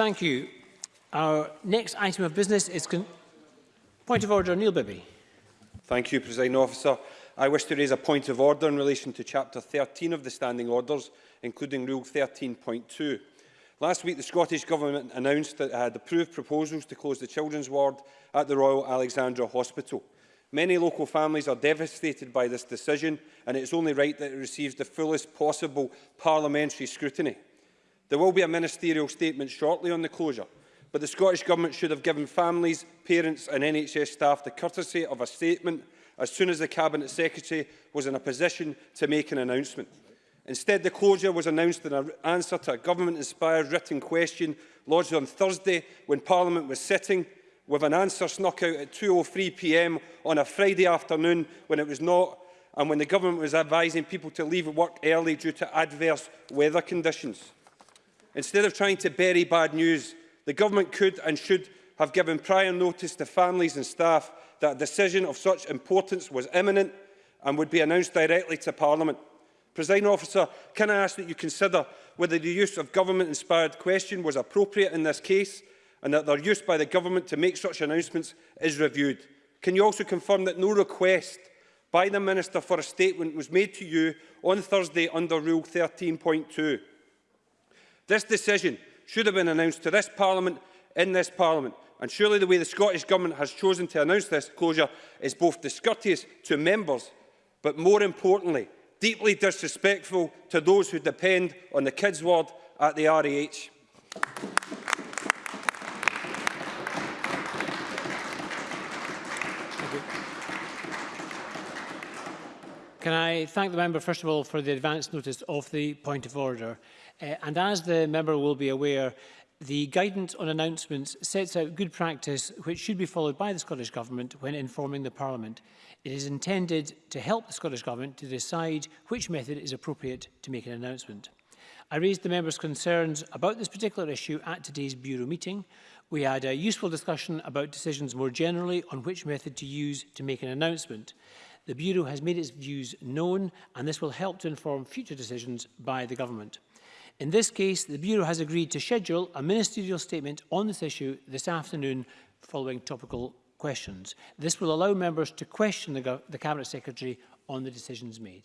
Thank you. Our next item of business is... Point of order, Neil Bibby. Thank you, President Officer. I wish to raise a point of order in relation to Chapter 13 of the Standing Orders, including Rule 13.2. Last week, the Scottish Government announced that it had approved proposals to close the children's ward at the Royal Alexandra Hospital. Many local families are devastated by this decision, and it is only right that it receives the fullest possible parliamentary scrutiny. There will be a ministerial statement shortly on the closure, but the Scottish Government should have given families, parents and NHS staff the courtesy of a statement as soon as the Cabinet Secretary was in a position to make an announcement. Instead, the closure was announced in an answer to a government-inspired written question lodged on Thursday when Parliament was sitting, with an answer snuck out at 2.03pm on a Friday afternoon when it was not, and when the government was advising people to leave work early due to adverse weather conditions. Instead of trying to bury bad news, the Government could and should have given prior notice to families and staff that a decision of such importance was imminent and would be announced directly to Parliament. Presiding officer, can I ask that you consider whether the use of government-inspired question was appropriate in this case and that their use by the government to make such announcements is reviewed? Can you also confirm that no request by the Minister for a statement was made to you on Thursday under Rule 13.2? This decision should have been announced to this Parliament in this Parliament. And surely the way the Scottish Government has chosen to announce this closure is both discourteous to members, but more importantly, deeply disrespectful to those who depend on the kids' ward at the REH. Can I thank the member, first of all, for the advance notice of the point of order? Uh, and as the member will be aware, the guidance on announcements sets out good practice which should be followed by the Scottish Government when informing the Parliament. It is intended to help the Scottish Government to decide which method is appropriate to make an announcement. I raised the members' concerns about this particular issue at today's Bureau meeting. We had a useful discussion about decisions more generally on which method to use to make an announcement. The Bureau has made its views known and this will help to inform future decisions by the Government. In this case, the Bureau has agreed to schedule a ministerial statement on this issue this afternoon following topical questions. This will allow members to question the, the Cabinet Secretary on the decisions made.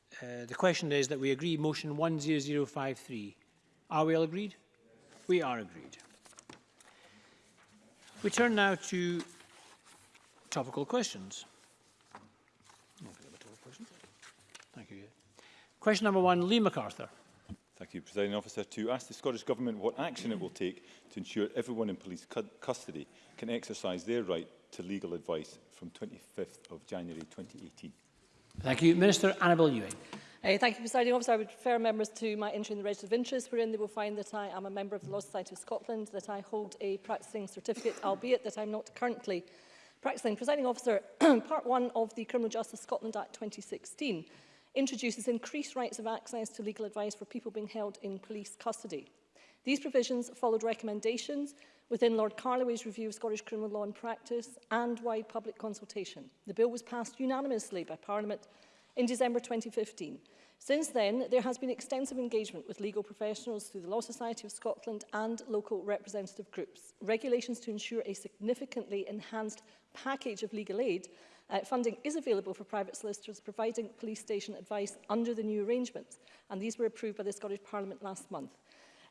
Uh, the question is that we agree motion 10053. Are we all agreed? We are agreed. We turn now to topical questions. Thank you. Question number one, Lee MacArthur. Thank you, Presiding Officer. To ask the Scottish Government what action it will take to ensure everyone in police cu custody can exercise their right to legal advice from 25th of January 2018. Thank you. Minister Annabel Ewing. Uh, thank you, Presiding Officer. I would refer members to my entry in the Register of Interest, wherein they will find that I am a member of the Law Society of Scotland, that I hold a practising certificate, albeit that I'm not currently practising. Presiding Officer, Part 1 of the Criminal Justice Scotland Act 2016 introduces increased rights of access to legal advice for people being held in police custody. These provisions followed recommendations within Lord Carloway's review of Scottish criminal law and practice and wide public consultation. The bill was passed unanimously by Parliament in December 2015. Since then, there has been extensive engagement with legal professionals through the Law Society of Scotland and local representative groups. Regulations to ensure a significantly enhanced package of legal aid uh, funding is available for private solicitors providing police station advice under the new arrangements, and these were approved by the Scottish Parliament last month.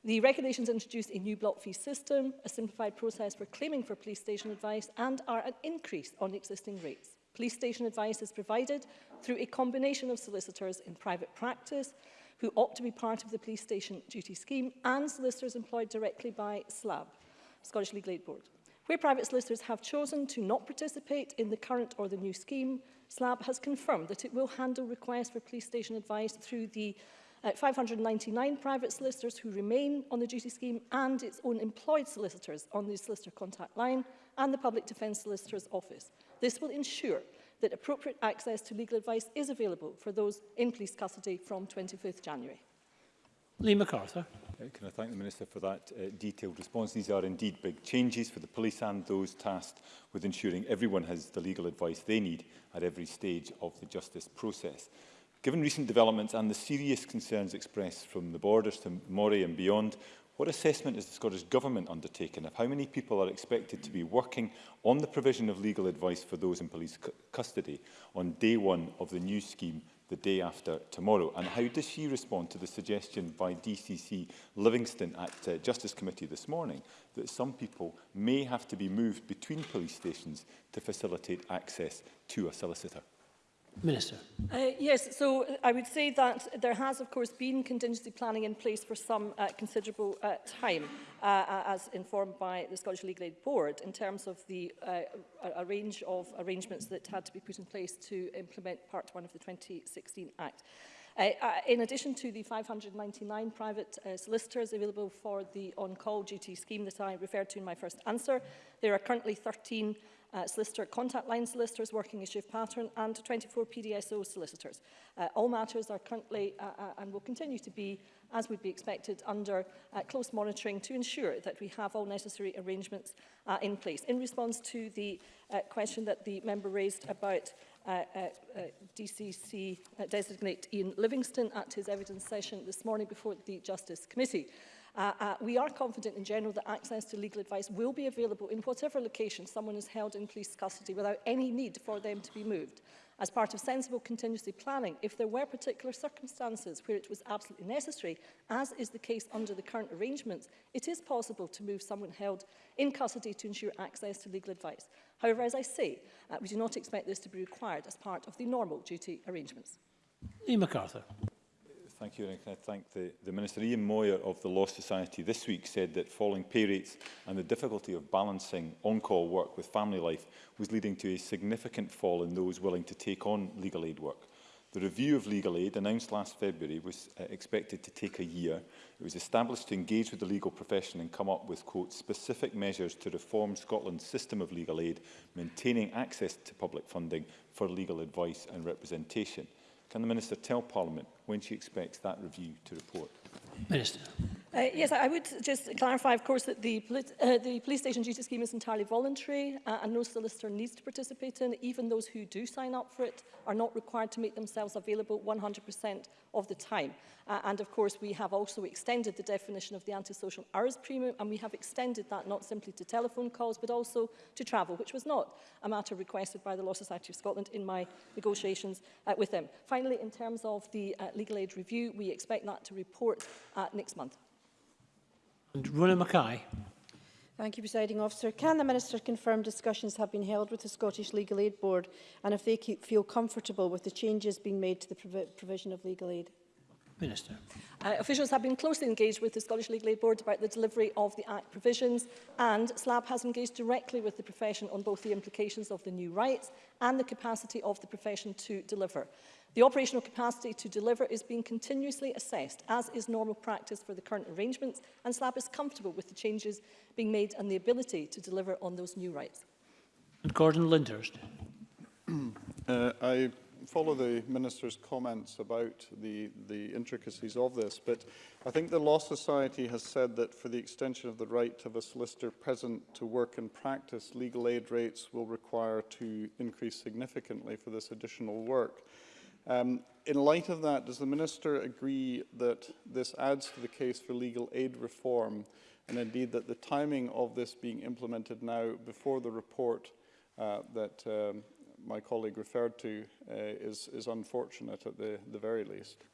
The regulations introduced a new block fee system, a simplified process for claiming for police station advice and are an increase on existing rates. Police station advice is provided through a combination of solicitors in private practice who opt to be part of the police station duty scheme and solicitors employed directly by SLAB, Scottish Legal Aid Board. Where private solicitors have chosen to not participate in the current or the new scheme, SLAB has confirmed that it will handle requests for police station advice through the uh, 599 private solicitors who remain on the duty scheme and its own employed solicitors on the solicitor contact line and the Public Defence Solicitor's Office. This will ensure that appropriate access to legal advice is available for those in police custody from 25th January. Lee MacArthur. Uh, can I thank the Minister for that uh, detailed response? These are indeed big changes for the police and those tasked with ensuring everyone has the legal advice they need at every stage of the justice process. Given recent developments and the serious concerns expressed from the borders to Moray and beyond, what assessment has the Scottish Government undertaken of how many people are expected to be working on the provision of legal advice for those in police custody on day one of the new scheme the day after tomorrow? And how does she respond to the suggestion by DCC Livingston at uh, Justice Committee this morning that some people may have to be moved between police stations to facilitate access to a solicitor? Minister. Uh, yes, so I would say that there has, of course, been contingency planning in place for some uh, considerable uh, time, uh, uh as informed by the Scottish Legal Aid Board, in terms of the uh, a range of arrangements that had to be put in place to implement Part 1 of the 2016 Act. Uh, uh, in addition to the 599 private uh, solicitors available for the on-call duty scheme that I referred to in my first answer, there are currently 13 uh, solicitor, contact line solicitors working issue of pattern and 24 PDSO solicitors. Uh, all matters are currently uh, uh, and will continue to be, as would be expected, under uh, close monitoring to ensure that we have all necessary arrangements uh, in place. In response to the uh, question that the member raised about uh, uh, uh DCC uh, designate Ian Livingston at his evidence session this morning before the Justice Committee. Uh, uh, we are confident in general that access to legal advice will be available in whatever location someone is held in police custody without any need for them to be moved. As part of sensible contingency planning, if there were particular circumstances where it was absolutely necessary, as is the case under the current arrangements, it is possible to move someone held in custody to ensure access to legal advice. However, as I say, uh, we do not expect this to be required as part of the normal duty arrangements. Lee MacArthur. Thank you, and can I thank the, the Minister Ian Moyer of the Law Society this week said that falling pay rates and the difficulty of balancing on-call work with family life was leading to a significant fall in those willing to take on legal aid work. The review of legal aid, announced last February, was uh, expected to take a year. It was established to engage with the legal profession and come up with, quote, specific measures to reform Scotland's system of legal aid, maintaining access to public funding for legal advice and representation. Can the Minister tell Parliament when she expects that review to report? Minister. Uh, yes, I would just clarify, of course, that the, uh, the police station duty scheme is entirely voluntary uh, and no solicitor needs to participate in Even those who do sign up for it are not required to make themselves available 100% of the time. Uh, and of course, we have also extended the definition of the antisocial hours premium and we have extended that not simply to telephone calls but also to travel, which was not a matter requested by the Law Society of Scotland in my negotiations uh, with them. Finally, in terms of the uh, legal aid review, we expect that to report uh, next month. And Rona Mackay. Thank you, Presiding Officer. Can the Minister confirm discussions have been held with the Scottish Legal Aid Board and if they keep, feel comfortable with the changes being made to the provi provision of legal aid? Minister. Uh, officials have been closely engaged with the Scottish Legal Aid Board about the delivery of the Act provisions and SLAB has engaged directly with the profession on both the implications of the new rights and the capacity of the profession to deliver. The operational capacity to deliver is being continuously assessed, as is normal practice for the current arrangements, and SLAB is comfortable with the changes being made and the ability to deliver on those new rights. And Gordon Lyndhurst. uh, I follow the Minister's comments about the, the intricacies of this, but I think the Law Society has said that for the extension of the right of a solicitor present to work and practice, legal aid rates will require to increase significantly for this additional work. Um, in light of that, does the Minister agree that this adds to the case for legal aid reform and indeed that the timing of this being implemented now before the report uh, that um, my colleague referred to uh, is, is unfortunate at the, the very least?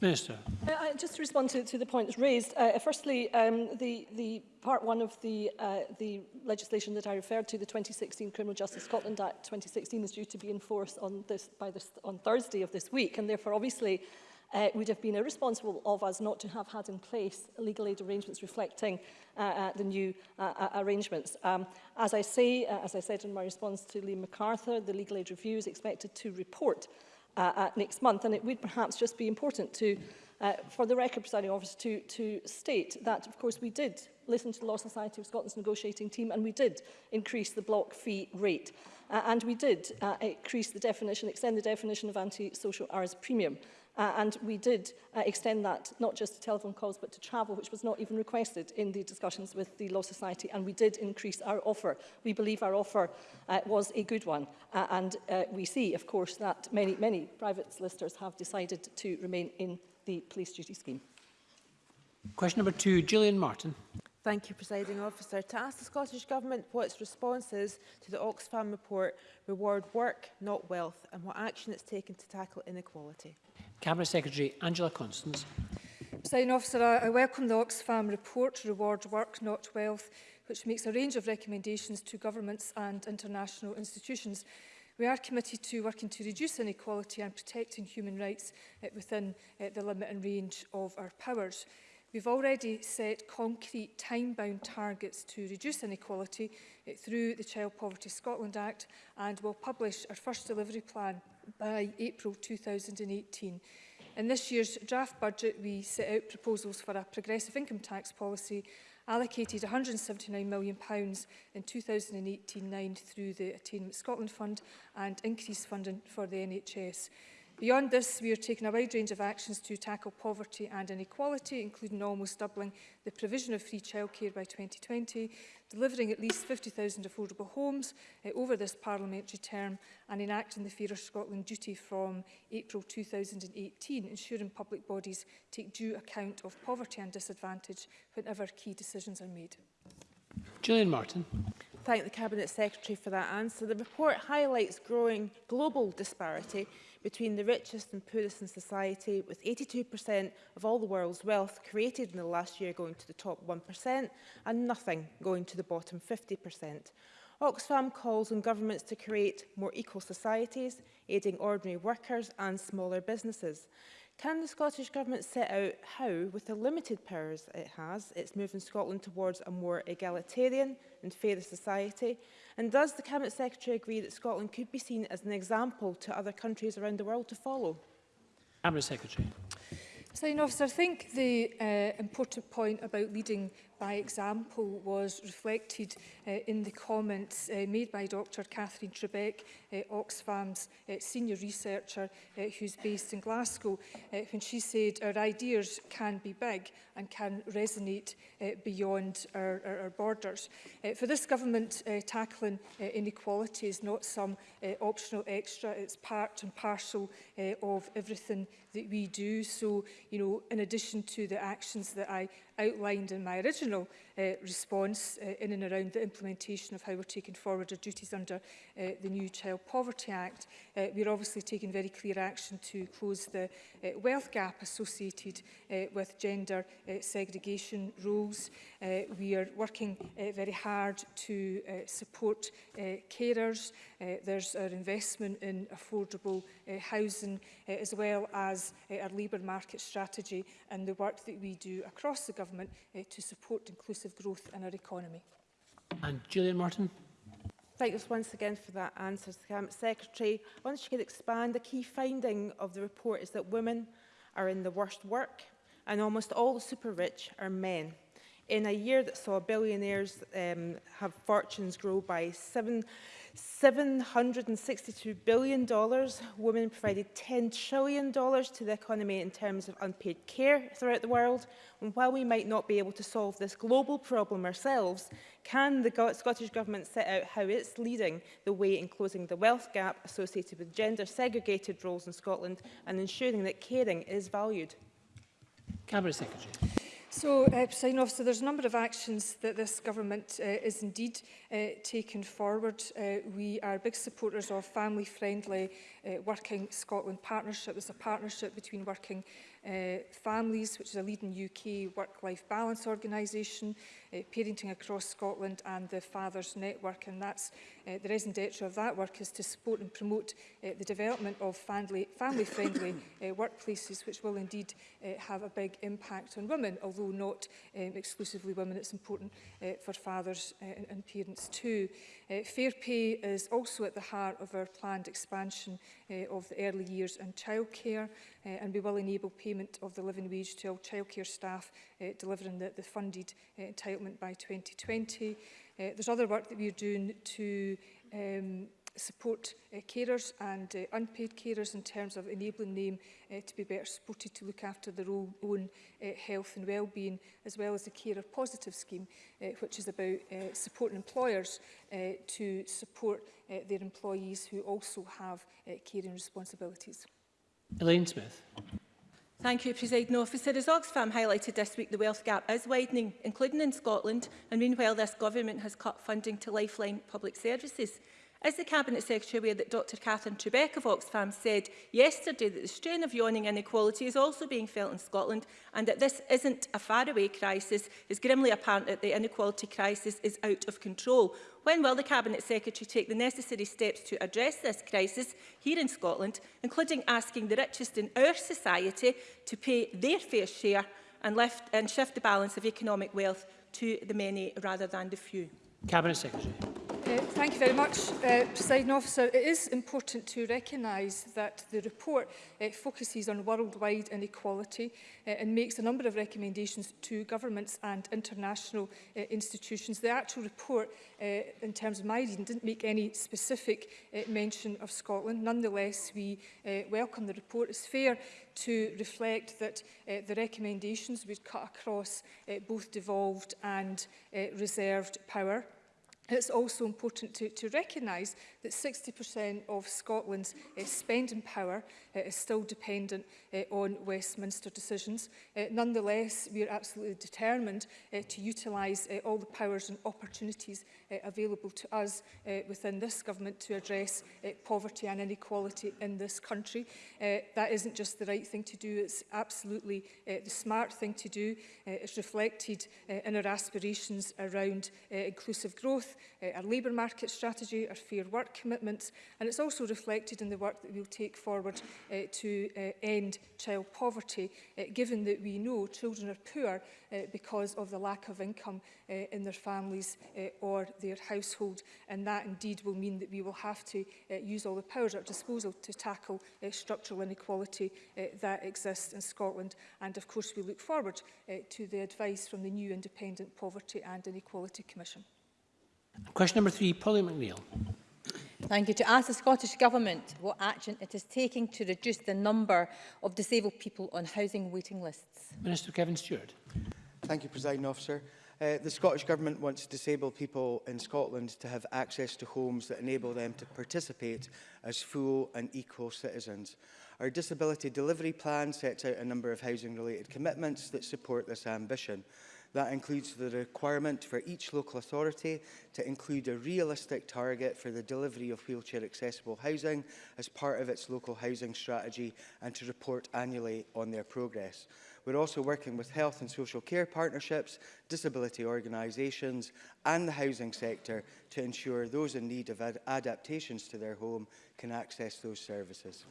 Minister. Uh, I, just to respond to, to the points raised, uh, uh, firstly, um, the, the part one of the, uh, the legislation that I referred to, the 2016 Criminal Justice Scotland Act 2016, is due to be in force on, this, by this, on Thursday of this week, and therefore, obviously, uh, would have been irresponsible of us not to have had in place legal aid arrangements reflecting uh, uh, the new uh, uh, arrangements. Um, as I say, uh, as I said in my response to Liam MacArthur, the legal aid review is expected to report uh, at uh, next month. And it would perhaps just be important to, uh, for the record presiding officer to, to state that, of course, we did listen to the Law Society of Scotland's negotiating team and we did increase the block fee rate. Uh, and we did uh, increase the definition, extend the definition of anti-social hours premium. Uh, and we did uh, extend that not just to telephone calls but to travel, which was not even requested in the discussions with the Law Society. And we did increase our offer. We believe our offer uh, was a good one. Uh, and uh, we see, of course, that many, many private solicitors have decided to remain in the police duty scheme. Question number two, Gillian Martin. Thank you, Presiding Officer. To ask the Scottish Government what its response is to the Oxfam report, reward work, not wealth, and what action it's taken to tackle inequality. Cabinet Secretary Angela Constance. Presiding officer, I welcome the Oxfam report to reward work, not wealth, which makes a range of recommendations to governments and international institutions. We are committed to working to reduce inequality and protecting human rights uh, within uh, the limit and range of our powers. We've already set concrete time-bound targets to reduce inequality uh, through the Child Poverty Scotland Act and will publish our first delivery plan by April 2018. In this year's draft budget, we set out proposals for a progressive income tax policy allocated £179 million in 2018-9 through the Attainment Scotland Fund and increased funding for the NHS. Beyond this, we are taking a wide range of actions to tackle poverty and inequality, including almost doubling the provision of free childcare by 2020, delivering at least 50,000 affordable homes uh, over this parliamentary term and enacting the of Scotland duty from April 2018, ensuring public bodies take due account of poverty and disadvantage whenever key decisions are made. Julian Martin thank the Cabinet Secretary for that answer. The report highlights growing global disparity between the richest and poorest in society, with 82% of all the world's wealth created in the last year going to the top 1% and nothing going to the bottom 50%. Oxfam calls on governments to create more equal societies, aiding ordinary workers and smaller businesses. Can the Scottish Government set out how, with the limited powers it has, it's moving Scotland towards a more egalitarian and fairer society? And does the Cabinet Secretary agree that Scotland could be seen as an example to other countries around the world to follow? Cabinet Secretary. officer, I think the uh, important point about leading by example was reflected uh, in the comments uh, made by Dr Catherine Trebek, uh, Oxfam's uh, senior researcher uh, who's based in Glasgow, uh, when she said our ideas can be big and can resonate uh, beyond our, our, our borders. Uh, for this government, uh, tackling uh, inequality is not some uh, optional extra, it's part and parcel uh, of everything that we do. So, you know, in addition to the actions that I outlined in my original uh, response uh, in and around the implementation of how we're taking forward our duties under uh, the new Child Poverty Act. Uh, we're obviously taking very clear action to close the uh, wealth gap associated uh, with gender uh, segregation rules. Uh, we are working uh, very hard to uh, support uh, carers. Uh, there's our investment in affordable uh, housing uh, as well as uh, our labour market strategy and the work that we do across the government Government uh, to support inclusive growth in our economy. And Julian Martin. Thank you once again for that answer Cabinet Secretary. I wonder if you could expand. The key finding of the report is that women are in the worst work and almost all the super rich are men in a year that saw billionaires um, have fortunes grow by seven, $762 billion, women provided $10 trillion to the economy in terms of unpaid care throughout the world. And while we might not be able to solve this global problem ourselves, can the Scottish Government set out how it's leading the way in closing the wealth gap associated with gender-segregated roles in Scotland and ensuring that caring is valued? Cabinet Secretary. So, uh, President Officer, there's a number of actions that this government uh, is indeed uh, taking forward. Uh, we are big supporters of family-friendly uh, Working Scotland partnership. It's a partnership between Working uh, Families, which is a leading UK work-life balance organisation, uh, Parenting Across Scotland and the Fathers Network. And that's uh, the raison d'etre of that work is to support and promote uh, the development of family-friendly family, family uh, workplaces, which will indeed uh, have a big impact on women, although not um, exclusively women. It's important uh, for fathers uh, and, and parents too. Uh, fair pay is also at the heart of our planned expansion uh, of the early years and childcare, uh, and we will enable pay payment of the living wage to all childcare staff uh, delivering the, the funded uh, entitlement by 2020. Uh, there's other work that we're doing to um, support uh, carers and uh, unpaid carers in terms of enabling them uh, to be better supported to look after their own, own uh, health and well-being, as well as the Carer Positive Scheme, uh, which is about uh, supporting employers uh, to support uh, their employees who also have uh, caring responsibilities. Elaine Smith. Thank you, President Officer. As Oxfam highlighted this week, the wealth gap is widening, including in Scotland, and meanwhile this government has cut funding to lifeline public services. Is the Cabinet Secretary aware that Dr Catherine Trebek of Oxfam said yesterday that the strain of yawning inequality is also being felt in Scotland and that this isn't a faraway crisis is grimly apparent that the inequality crisis is out of control? When will the Cabinet Secretary take the necessary steps to address this crisis here in Scotland, including asking the richest in our society to pay their fair share and, lift, and shift the balance of economic wealth to the many rather than the few? Cabinet Secretary thank you very much, uh, Presiding Officer. It is important to recognise that the report uh, focuses on worldwide inequality uh, and makes a number of recommendations to governments and international uh, institutions. The actual report, uh, in terms of my reading, didn't make any specific uh, mention of Scotland. Nonetheless, we uh, welcome the report. It's fair to reflect that uh, the recommendations would cut across uh, both devolved and uh, reserved power. It's also important to, to recognise that 60% of Scotland's uh, spending power It eh, is still dependent uh, on Westminster decisions. Uh, nonetheless, we are absolutely determined uh, to utilise uh, all the powers and opportunities uh, available to us uh, within this government to address uh, poverty and inequality in this country. Uh, that isn't just the right thing to do, it's absolutely uh, the smart thing to do. Uh, it's reflected uh, in our aspirations around uh, inclusive growth, uh, our labour market strategy, our fair work commitments, and it's also reflected in the work that we'll take forward uh, to uh, end child poverty, uh, given that we know children are poor uh, because of the lack of income uh, in their families uh, or their household. And that indeed will mean that we will have to uh, use all the powers at our disposal to tackle uh, structural inequality uh, that exists in Scotland. And of course, we look forward uh, to the advice from the new Independent Poverty and Inequality Commission. Question number three, Polly McNeill. Thank you. To ask the Scottish Government what action it is taking to reduce the number of disabled people on housing waiting lists. Minister Kevin Stewart. Thank you, President Officer. Uh, the Scottish Government wants disabled people in Scotland to have access to homes that enable them to participate as full and equal citizens. Our disability delivery plan sets out a number of housing-related commitments that support this ambition. That includes the requirement for each local authority to include a realistic target for the delivery of wheelchair accessible housing as part of its local housing strategy and to report annually on their progress. We're also working with health and social care partnerships, disability organisations and the housing sector to ensure those in need of ad adaptations to their home can access those services.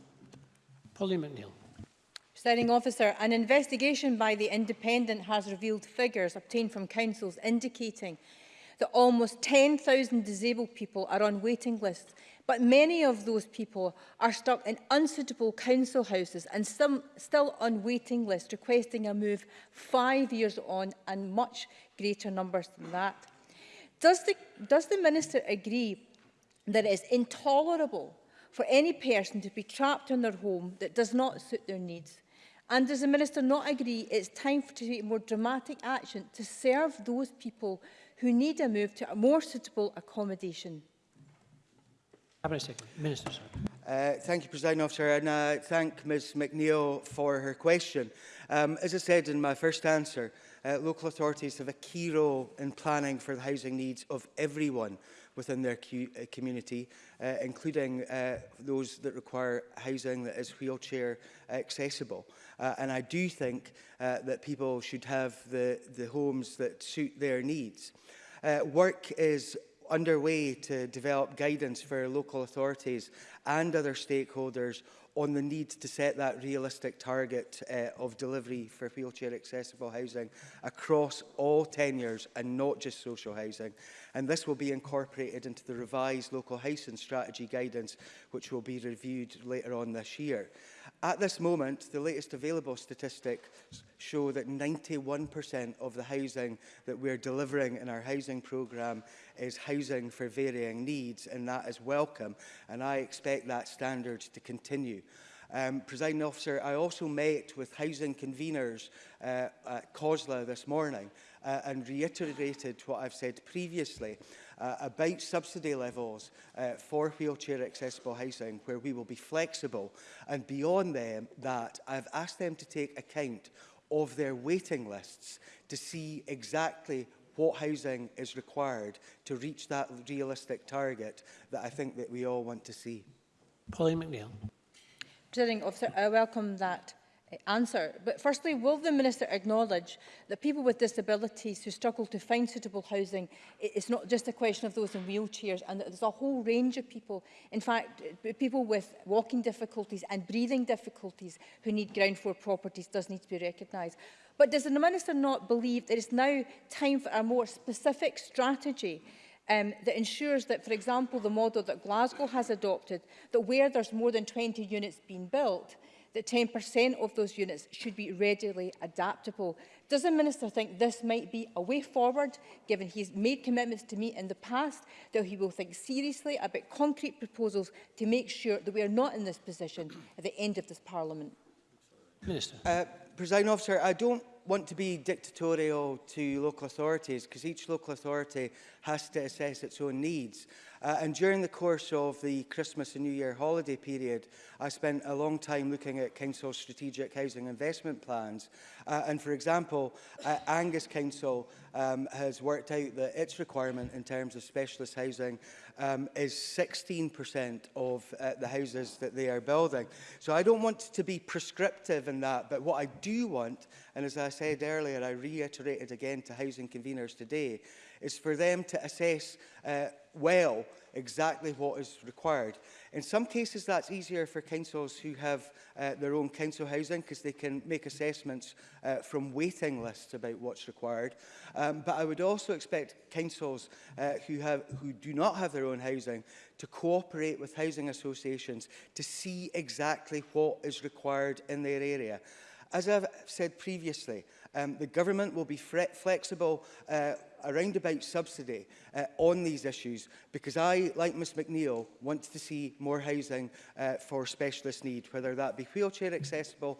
Polly McNeill. Presiding officer, an investigation by the Independent has revealed figures obtained from councils indicating that almost 10,000 disabled people are on waiting lists, but many of those people are stuck in unsuitable council houses and some still on waiting lists, requesting a move five years on and much greater numbers than that. Does the, does the Minister agree that it is intolerable for any person to be trapped in their home that does not suit their needs And does the Minister not agree it's time for to take more dramatic action to serve those people who need a move to a more suitable accommodation? Minister. Uh, thank you, President Officer, and I uh, thank Ms McNeill for her question. Um, as I said in my first answer, uh, local authorities have a key role in planning for the housing needs of everyone, within their uh, community, uh, including uh, those that require housing that is wheelchair accessible. Uh, and I do think uh, that people should have the, the homes that suit their needs. Uh, work is underway to develop guidance for local authorities and other stakeholders on the need to set that realistic target uh, of delivery for wheelchair accessible housing across all tenures and not just social housing. And this will be incorporated into the revised local housing strategy guidance, which will be reviewed later on this year. At this moment, the latest available statistics show that 91% of the housing that we're delivering in our housing programme is housing for varying needs, and that is welcome. And I expect that standard to continue. Um, Presiding officer, I also met with housing conveners uh, at COSLA this morning, uh, and reiterated what I've said previously uh, about subsidy levels uh, for wheelchair accessible housing where we will be flexible and beyond them that I've asked them to take account of their waiting lists to see exactly what housing is required to reach that realistic target that I think that we all want to see. Pauline McNeill. officer, I welcome that answer. But firstly, will the Minister acknowledge that people with disabilities who struggle to find suitable housing, it's not just a question of those in wheelchairs, and that there's a whole range of people, in fact, uh, people with walking difficulties and breathing difficulties who need ground floor properties does need to be recognised. But does the Minister not believe that it's now time for a more specific strategy um, that ensures that, for example, the model that Glasgow has adopted, that where there's more than 20 units being built, that 10% of those units should be readily adaptable. Does the Minister think this might be a way forward, given he's made commitments to me in the past, that he will think seriously about concrete proposals to make sure that we are not in this position at the end of this Parliament? Minister. Uh, President Officer, I don't want to be dictatorial to local authorities because each local authority has to assess its own needs. Uh, and during the course of the Christmas and New Year holiday period, I spent a long time looking at Council's strategic housing investment plans. Uh, and for example, uh, Angus Council um, has worked out that its requirement in terms of specialist housing um, is 16% of uh, the houses that they are building. So I don't want to be prescriptive in that, but what I do want, and as I said earlier, I reiterated again to housing conveners today, is for them to assess uh, well exactly what is required. In some cases, that's easier for councils who have uh, their own council housing because they can make assessments uh, from waiting lists about what's required. Um, but I would also expect councils uh, who, have, who do not have their own housing to cooperate with housing associations to see exactly what is required in their area. As I've said previously, um, the government will be flexible uh, around about subsidy uh, on these issues because I, like Ms McNeill, want to see more housing uh, for specialist need, whether that be wheelchair accessible